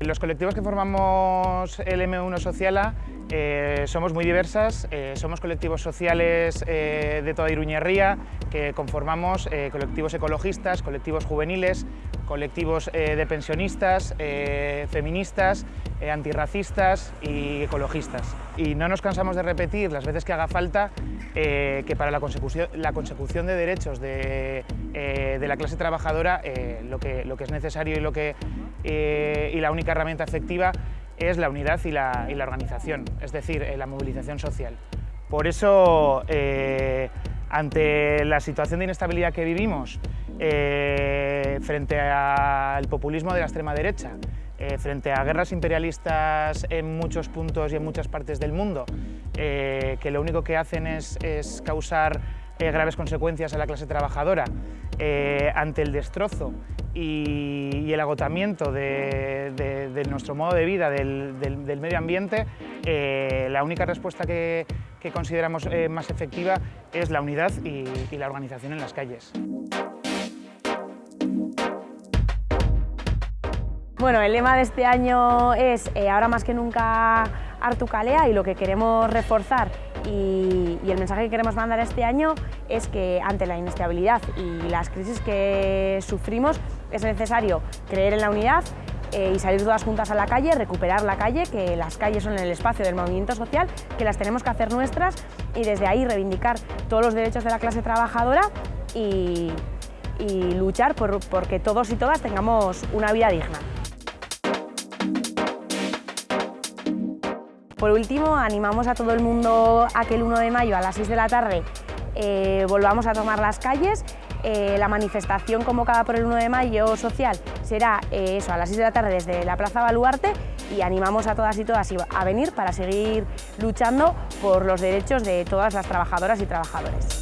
Los colectivos que formamos el M1 Sociala eh, somos muy diversas, eh, somos colectivos sociales eh, de toda Iruñerría que conformamos colectivos ecologistas, colectivos juveniles, colectivos de pensionistas, feministas, antirracistas y ecologistas. Y no nos cansamos de repetir las veces que haga falta que para la consecución, de derechos de, la clase trabajadora lo, que, es necesario y, lo que, y la única herramienta efectiva es la unidad y la, organización, es decir, eh, la movilización social. Por eso, eh, ante la situación de inestabilidad que vivimos, eh, frente al populismo de la extrema derecha, frente a guerras imperialistas en muchos puntos y en muchas partes del mundo, que lo único que hacen es, causar graves consecuencias a la clase trabajadora, ante el destrozo y, el agotamiento de, nuestro modo de vida, del, medio ambiente, eh, la única respuesta que, consideramos eh, más efectiva es la unidad y, la organización en las calles. Bueno, el lema de este año es eh, ahora más que nunca Artucalea y lo que queremos reforzar y, el mensaje que queremos mandar este año es que ante la inestabilidad y las crisis que sufrimos es necesario creer en la unidad eh, y salir todas juntas a la calle, recuperar la calle, que las calles son el espacio del movimiento social, que las tenemos que hacer nuestras y desde ahí reivindicar todos los derechos de la clase trabajadora y, luchar por, porque todos y todas tengamos una vida digna. Por último, animamos a todo el mundo a que el 1 de mayo a las 6 de la tarde eh, volvamos a tomar las calles. Eh, la manifestación convocada por el 1 de mayo social será eh, eso, a las 6 de la tarde desde la Plaza Baluarte y animamos a todas y todas a venir para seguir luchando por los derechos de todas las trabajadoras y trabajadores.